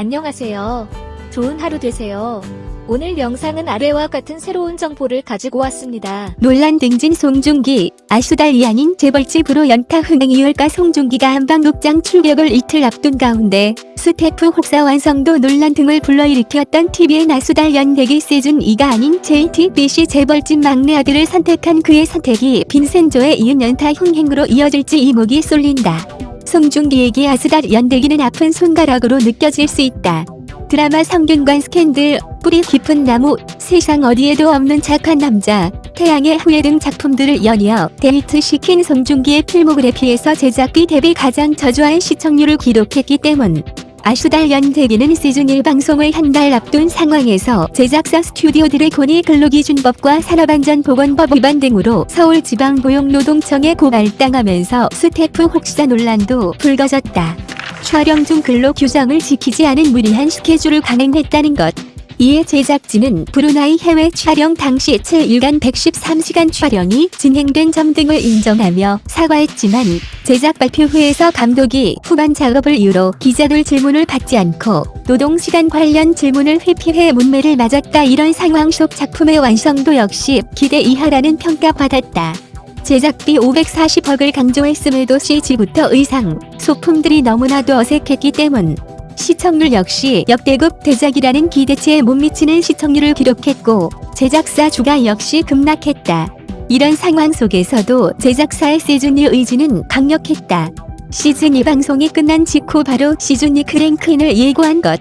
안녕하세요. 좋은 하루 되세요. 오늘 영상은 아래와 같은 새로운 정보를 가지고 왔습니다. 논란 등진 송중기, 아수달이 아닌 재벌집으로 연타 흥행 이을까 송중기가 한방극장 출격을 이틀 앞둔 가운데 스태프 혹사 완성도 논란 등을 불러일으켰던 TVN 아수달 연대기 시즌 2가 아닌 JTBC 재벌집 막내 아들을 선택한 그의 선택이 빈센조의 이은 연타 흥행으로 이어질지 이목이 쏠린다. 송중기에게 아수달 연대기는 아픈 손가락으로 느껴질 수 있다. 드라마 성균관 스캔들, 뿌리 깊은 나무, 세상 어디에도 없는 착한 남자, 태양의 후예 등 작품들을 연이어 히트시킨 송중기의 필모그래피에서 제작비 대비 가장 저조한 시청률을 기록했기 때문. 아스달 연대기는 시즌 1 방송을 한 달 앞둔 상황에서 제작사 스튜디오 드래곤이 근로기준법과 산업안전보건법 위반 등으로 서울지방고용노동청에 고발당하면서 스태프 혹사 논란도 불거졌다. 촬영 중 근로 규정을 지키지 않은 무리한 스케줄을 강행했다는 것. 이에 제작진은 브루나이 해외 촬영 당시 7일간 113시간 촬영이 진행된 점 등을 인정하며 사과했지만 제작 발표 후에서 감독이 후반 작업을 이유로 기자들 질문을 받지 않고 노동시간 관련 질문을 회피해 문매를 맞았다 이런 상황 속 작품의 완성도 역시 기대 이하라는 평가받았다. 제작비 540억을 강조했음에도 CG부터 의상, 소품들이 너무나도 어색했기 때문 시청률 역시 역대급 대작이라는 기대치에 못 미치는 시청률을 기록했고 제작사 주가 역시 급락했다. 이런 상황 속에서도 제작사의 시즌2 의지는 강력했다. 시즌 2 방송이 끝난 직후 바로 시즌 2 크랭크인을 예고한 것.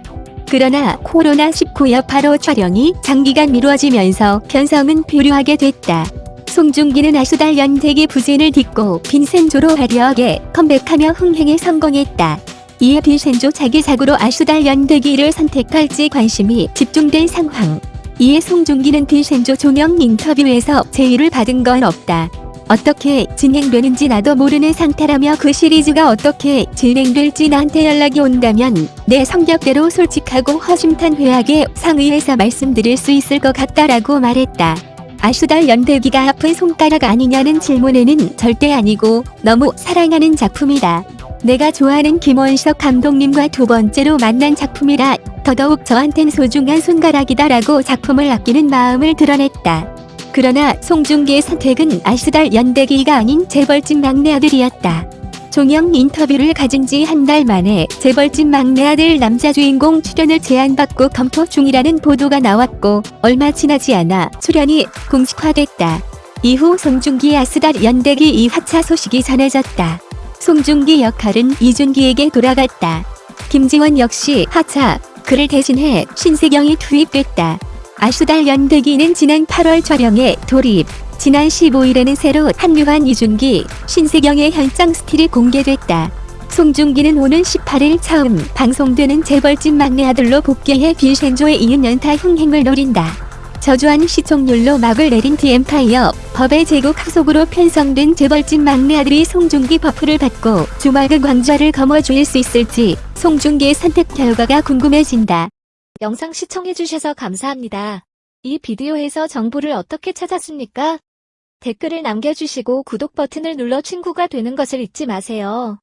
그러나 코로나19 여파로 촬영이 장기간 미뤄지면서 편성은 표류하게 됐다. 송중기는 아수달 연대기 부진을 딛고 빈센조로 화려하게 컴백하며 흥행에 성공했다. 이에 빈센조 자기작으로 아수달 연대기를 선택할지 관심이 집중된 상황. 이에 송중기는 빈센조 종영 인터뷰에서 제의를 받은 건 없다. 어떻게 진행되는지 나도 모르는 상태라며 그 시리즈가 어떻게 진행될지 나한테 연락이 온다면 내 성격대로 솔직하고 허심탄회하게 상의해서 말씀드릴 수 있을 것 같다라고 말했다. 아수달 연대기가 아픈 손가락 아니냐는 질문에는 절대 아니고 너무 사랑하는 작품이다. 내가 좋아하는 김원석 감독님과 두 번째로 만난 작품이라 더더욱 저한텐 소중한 손가락이다 라고 작품을 아끼는 마음을 드러냈다. 그러나 송중기의 선택은 아수달 연대기가 아닌 재벌집 막내 아들이었다. 종영 인터뷰를 가진 지 한 달 만에 재벌집 막내 아들 남자 주인공 출연을 제안받고 검토 중이라는 보도가 나왔고 얼마 지나지 않아 출연이 공식화됐다. 이후 송중기의 아수달 연대기 2화차 소식이 전해졌다. 송중기 역할은 이준기에게 돌아갔다. 김지원 역시 하차, 그를 대신해 신세경이 투입됐다. 아스달 연대기는 지난 8월 촬영에 돌입, 지난 15일에는 새로 합류한 이준기, 신세경의 현장 스틸이 공개됐다. 송중기는 오는 18일 처음 방송되는 재벌집 막내 아들로 복귀해 빈센조에 이은 연타 흥행을 노린다. 저조한 시청률로 막을 내린 디엠파이어 법의 제국 후속으로 편성된 재벌집 막내 아들이 송중기 buff를 받고 주말극 왕좌를 거머쥘 수 있을지 송중기의 선택 결과가 궁금해진다. 영상 시청해주셔서 감사합니다. 이 비디오에서 정보를 어떻게 찾았습니까? 댓글을 남겨주시고 구독 버튼을 눌러 친구가 되는 것을 잊지 마세요.